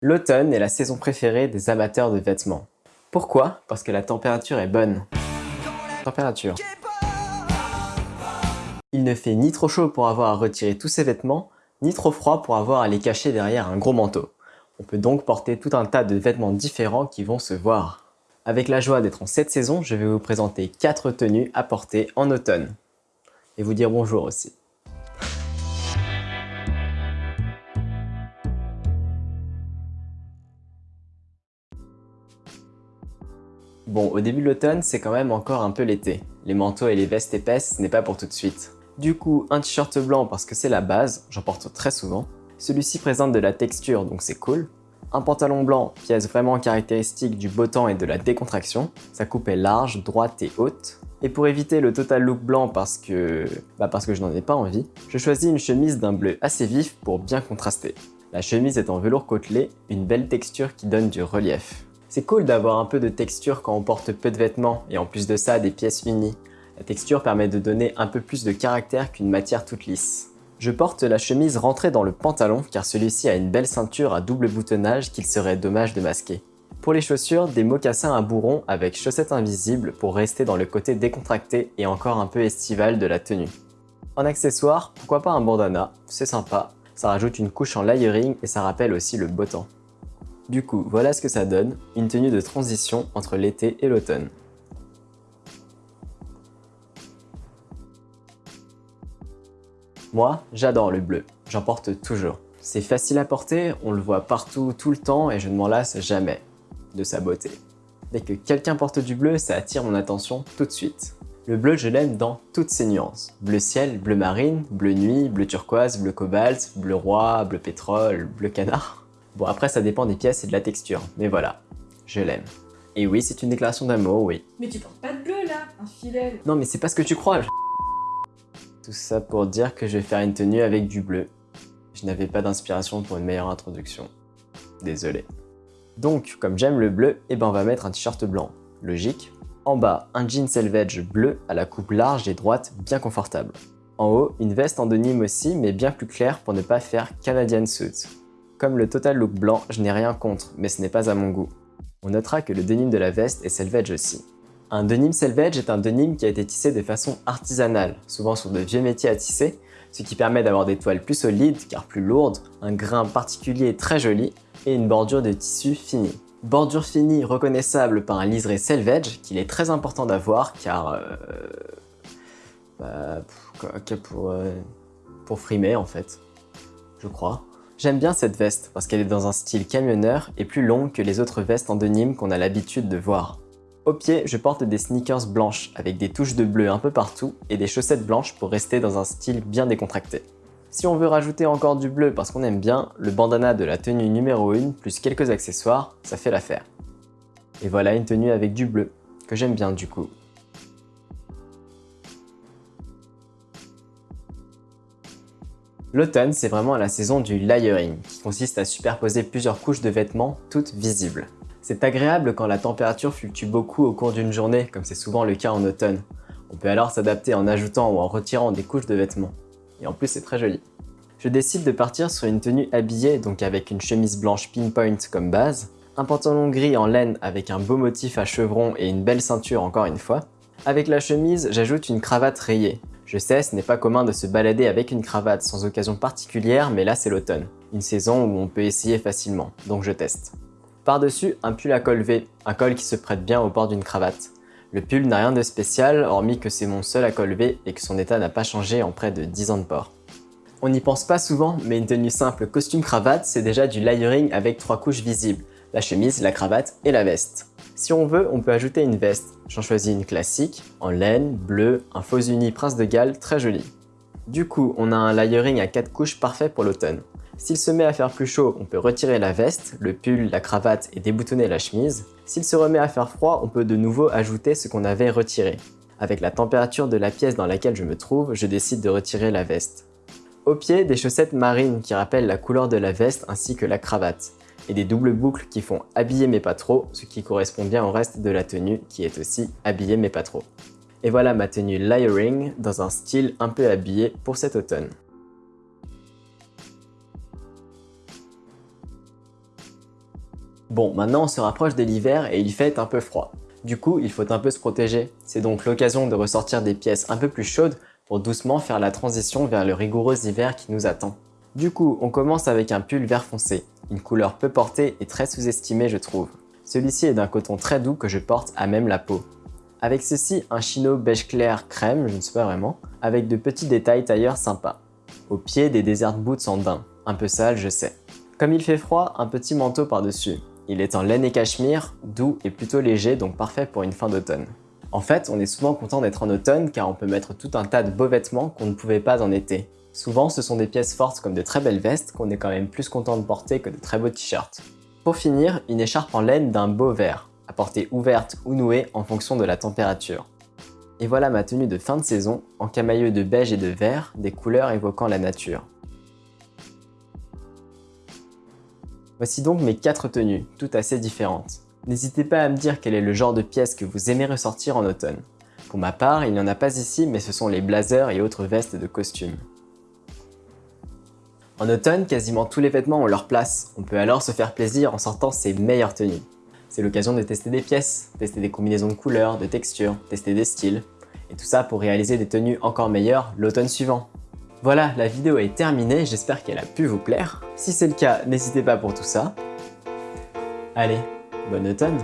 L'automne est la saison préférée des amateurs de vêtements. Pourquoi? Parce que la température est bonne. Température. Il ne fait ni trop chaud pour avoir à retirer tous ses vêtements, ni trop froid pour avoir à les cacher derrière un gros manteau. On peut donc porter tout un tas de vêtements différents qui vont se voir. Avec la joie d'être en cette saison, je vais vous présenter 4 tenues à porter en automne. Et vous dire bonjour aussi. Bon, au début de l'automne, c'est quand même encore un peu l'été. Les manteaux et les vestes épaisses, ce n'est pas pour tout de suite. Du coup, un t-shirt blanc parce que c'est la base, j'en porte très souvent. Celui-ci présente de la texture, donc c'est cool. Un pantalon blanc, pièce vraiment caractéristique du beau temps et de la décontraction. Sa coupe est large, droite et haute. Et pour éviter le total look blanc parce que... Bah parce que je n'en ai pas envie, je choisis une chemise d'un bleu assez vif pour bien contraster. La chemise est en velours côtelé, une belle texture qui donne du relief. C'est cool d'avoir un peu de texture quand on porte peu de vêtements et en plus de ça des pièces unies. La texture permet de donner un peu plus de caractère qu'une matière toute lisse. Je porte la chemise rentrée dans le pantalon car celui-ci a une belle ceinture à double boutonnage qu'il serait dommage de masquer. Pour les chaussures, des mocassins à bourron avec chaussettes invisibles pour rester dans le côté décontracté et encore un peu estival de la tenue. En accessoire, pourquoi pas un bandana, c'est sympa, ça rajoute une couche en layering et ça rappelle aussi le beau temps. Du coup, voilà ce que ça donne, une tenue de transition entre l'été et l'automne. Moi, j'adore le bleu, j'en porte toujours. C'est facile à porter, on le voit partout tout le temps et je ne m'en lasse jamais de sa beauté. Dès que quelqu'un porte du bleu, ça attire mon attention tout de suite. Le bleu, je l'aime dans toutes ses nuances. Bleu ciel, bleu marine, bleu nuit, bleu turquoise, bleu cobalt, bleu roi, bleu pétrole, bleu canard. Bon après ça dépend des pièces et de la texture, mais voilà, je l'aime. Et oui, c'est une déclaration d'amour, oui. Mais tu portes pas de bleu là, infidèle Non mais c'est pas ce que tu crois Tout ça pour dire que je vais faire une tenue avec du bleu. Je n'avais pas d'inspiration pour une meilleure introduction. Désolé. Donc, comme j'aime le bleu, eh ben on va mettre un t-shirt blanc. Logique. En bas, un jean selvage bleu à la coupe large et droite, bien confortable. En haut, une veste en denim aussi, mais bien plus claire pour ne pas faire Canadian suit. Comme le total look blanc, je n'ai rien contre, mais ce n'est pas à mon goût. On notera que le denim de la veste est selvage aussi. Un denim selvage est un denim qui a été tissé de façon artisanale, souvent sur de vieux métiers à tisser, ce qui permet d'avoir des toiles plus solides car plus lourdes, un grain particulier très joli et une bordure de tissu finie. Bordure finie reconnaissable par un liseré selvage qu'il est très important d'avoir car... Euh, bah, euh, pour frimer en fait, je crois. J'aime bien cette veste parce qu'elle est dans un style camionneur et plus longue que les autres vestes en denim qu'on a l'habitude de voir. Au pied, je porte des sneakers blanches avec des touches de bleu un peu partout et des chaussettes blanches pour rester dans un style bien décontracté. Si on veut rajouter encore du bleu parce qu'on aime bien, le bandana de la tenue numéro 1 plus quelques accessoires, ça fait l'affaire. Et voilà une tenue avec du bleu, que j'aime bien du coup. L'automne, c'est vraiment la saison du layering, qui consiste à superposer plusieurs couches de vêtements, toutes visibles. C'est agréable quand la température fluctue beaucoup au cours d'une journée, comme c'est souvent le cas en automne. On peut alors s'adapter en ajoutant ou en retirant des couches de vêtements. Et en plus, c'est très joli. Je décide de partir sur une tenue habillée, donc avec une chemise blanche pinpoint comme base, un pantalon gris en laine avec un beau motif à chevron et une belle ceinture encore une fois. Avec la chemise, j'ajoute une cravate rayée. Je sais, ce n'est pas commun de se balader avec une cravate sans occasion particulière, mais là c'est l'automne. Une saison où on peut essayer facilement, donc je teste. Par-dessus, un pull à col V, un col qui se prête bien au port d'une cravate. Le pull n'a rien de spécial, hormis que c'est mon seul à col V et que son état n'a pas changé en près de 10 ans de port. On n'y pense pas souvent, mais une tenue simple costume-cravate, c'est déjà du layering avec trois couches visibles, la chemise, la cravate et la veste. Si on veut, on peut ajouter une veste. J'en choisis une classique, en laine, bleu, un faux uni Prince de Galles, très joli. Du coup, on a un layering à 4 couches parfait pour l'automne. S'il se met à faire plus chaud, on peut retirer la veste, le pull, la cravate et déboutonner la chemise. S'il se remet à faire froid, on peut de nouveau ajouter ce qu'on avait retiré. Avec la température de la pièce dans laquelle je me trouve, je décide de retirer la veste. Au pied, des chaussettes marines qui rappellent la couleur de la veste ainsi que la cravate et des doubles boucles qui font habiller mais pas trop, ce qui correspond bien au reste de la tenue qui est aussi habillé mais pas trop. Et voilà ma tenue layering dans un style un peu habillé pour cet automne. Bon, maintenant on se rapproche de l'hiver et il fait un peu froid. Du coup, il faut un peu se protéger. C'est donc l'occasion de ressortir des pièces un peu plus chaudes pour doucement faire la transition vers le rigoureux hiver qui nous attend. Du coup, on commence avec un pull vert foncé, une couleur peu portée et très sous-estimée je trouve. Celui-ci est d'un coton très doux que je porte à même la peau. Avec ceci, un chino beige clair crème, je ne sais pas vraiment, avec de petits détails tailleurs sympas. Au pied, des desert boots en daim, un peu sale je sais. Comme il fait froid, un petit manteau par-dessus. Il est en laine et cachemire, doux et plutôt léger donc parfait pour une fin d'automne. En fait, on est souvent content d'être en automne car on peut mettre tout un tas de beaux vêtements qu'on ne pouvait pas en été. Souvent, ce sont des pièces fortes comme de très belles vestes qu'on est quand même plus content de porter que de très beaux t-shirts. Pour finir, une écharpe en laine d'un beau vert, à portée ouverte ou nouée en fonction de la température. Et voilà ma tenue de fin de saison, en camailleux de beige et de vert, des couleurs évoquant la nature. Voici donc mes 4 tenues, toutes assez différentes. N'hésitez pas à me dire quel est le genre de pièce que vous aimez ressortir en automne. Pour ma part, il n'y en a pas ici, mais ce sont les blazers et autres vestes de costume. En automne, quasiment tous les vêtements ont leur place. On peut alors se faire plaisir en sortant ses meilleures tenues. C'est l'occasion de tester des pièces, tester des combinaisons de couleurs, de textures, tester des styles. Et tout ça pour réaliser des tenues encore meilleures l'automne suivant. Voilà, la vidéo est terminée, j'espère qu'elle a pu vous plaire. Si c'est le cas, n'hésitez pas pour tout ça. Allez, bon automne